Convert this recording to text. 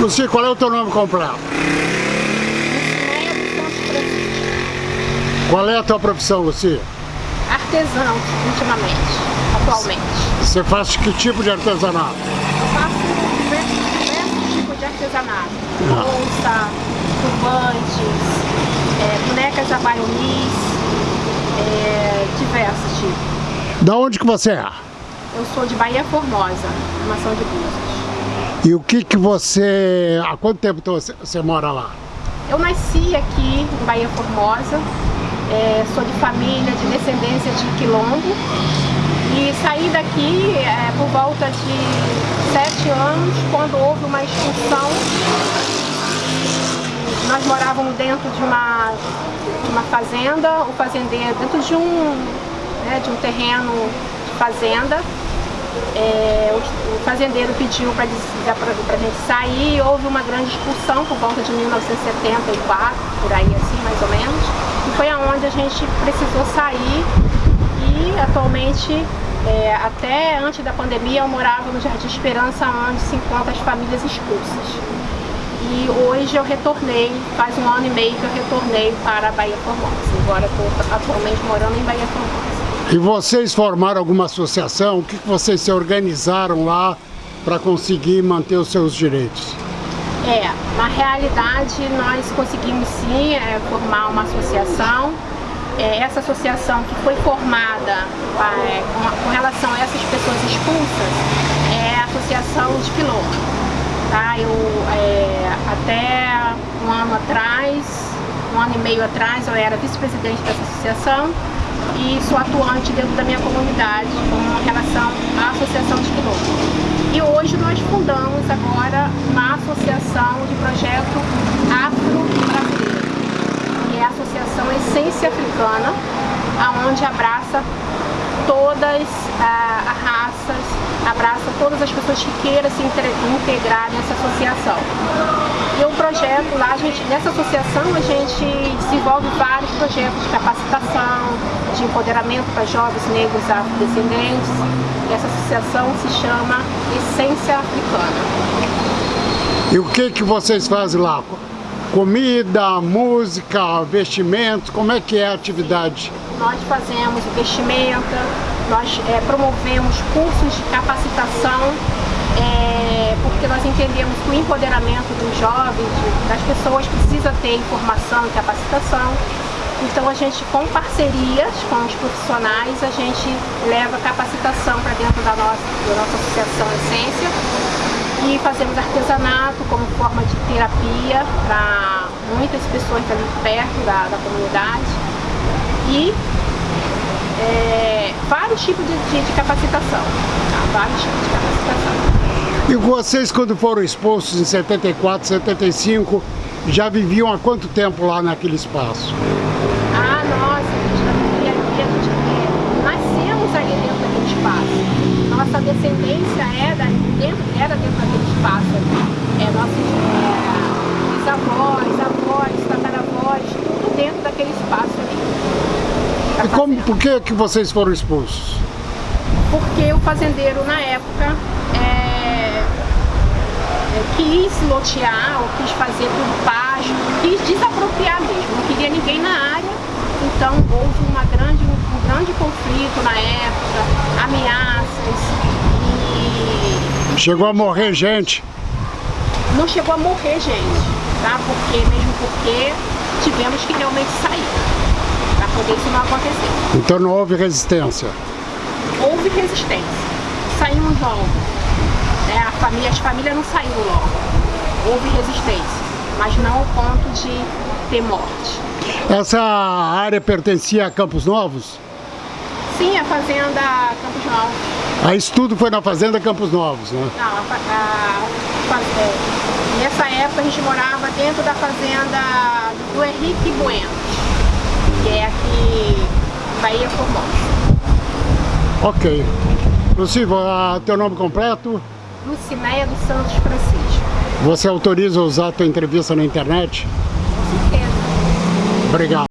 Lucia, qual é o teu nome completo? Qual é a tua profissão, Lucia? Artesão, ultimamente, atualmente. Você faz que tipo de artesanato? Eu faço diversos, diversos tipos de artesanato. Ah. Bolsa, turbantes, é, bonecas abaionis, é, diversos tipos. Da onde que você é? Eu sou de Bahia Formosa, formação de Búzios. E o que que você... Há quanto tempo você, você mora lá? Eu nasci aqui em Bahia Formosa, é, sou de família de descendência de quilombo e saí daqui é, por volta de sete anos, quando houve uma expulsão. Nós morávamos dentro de uma, de uma fazenda, o fazendeiro, dentro de um, né, de um terreno de fazenda, é, o, fazendeiro pediu para a gente sair, houve uma grande expulsão por volta de 1974, por aí assim mais ou menos, e foi aonde a gente precisou sair e atualmente, é, até antes da pandemia, eu morava no Jardim Esperança, onde se encontram as famílias expulsas. E hoje eu retornei, faz um ano e meio que eu retornei para a Bahia Formosa. Agora estou atualmente morando em Bahia Formosa. E vocês formaram alguma associação? O que vocês se organizaram lá para conseguir manter os seus direitos? É, na realidade nós conseguimos sim é, formar uma associação. É, essa associação que foi formada é, com, com, relação a essas pessoas expulsas é a Associação de Quilombo. Tá? Eu, é, até um ano atrás, um ano e meio atrás, eu era vice-presidente dessa associação e sou atuante dentro da minha comunidade com relação à Associação de Quilombo. E hoje nós fundamos agora uma associação de projeto afro-brasileiro, que é a Associação Essência Africana, aonde abraça todas ah, as raças, abraça todas as pessoas que queiram se integrar nessa associação. E o projeto lá, a gente, nessa associação, a gente desenvolve vários projetos de capacitação, de empoderamento para jovens negros afrodescendentes. E essa associação se chama Essência Africana. E o que, que vocês fazem lá? Comida, música, vestimentos, como é que é a atividade? Nós fazemos vestimenta, nós é, promovemos cursos de capacitação é, porque nós entendemos que o empoderamento dos jovens, das pessoas, precisa ter informação e capacitação. Então a gente, com parcerias com os profissionais, a gente leva capacitação para dentro da nossa, da nossa associação Essência e fazemos artesanato como forma de terapia para muitas pessoas ali perto da, da comunidade e é, vários tipos de, de, de capacitação, tá? vários tipos de capacitação. E vocês, quando foram expostos em 74, 75, já viviam há quanto tempo lá naquele espaço? Ah, nossa, a gente já vivia aqui, a gente é, nascemos ali dentro daquele espaço. Nossa descendência é da, dentro, era dentro daquele espaço. É, nossos é, bisavós, avós, tataravós, tudo dentro daquele espaço ali. E como, por que, que vocês foram expulsos? Porque o fazendeiro, na época, é, quis lotear ou quis fazer por pasto, quis desapropriar mesmo, não queria ninguém na área, então houve uma grande, um grande conflito na época, ameaças e... Chegou a morrer gente? Não chegou a morrer gente, tá? Porque, mesmo porque tivemos que realmente sair, para poder isso não acontecer. Então não houve resistência? Houve resistência, saímos logo né? A família, as famílias não saíram logo. Houve resistência, mas não ao ponto de ter morte. Essa área pertencia a Campos Novos? Sim, a fazenda Campos Novos. Aí isso tudo foi na fazenda Campos Novos, né? Não, a, a, a, é, nessa época a gente morava dentro da fazenda do Henrique Bueno, que é aqui Bahia Formosa. Ok. Luciva, teu nome completo? Lucinéia dos Santos Francisco. Você autoriza usar a tua entrevista na internet? Com certeza. Obrigado.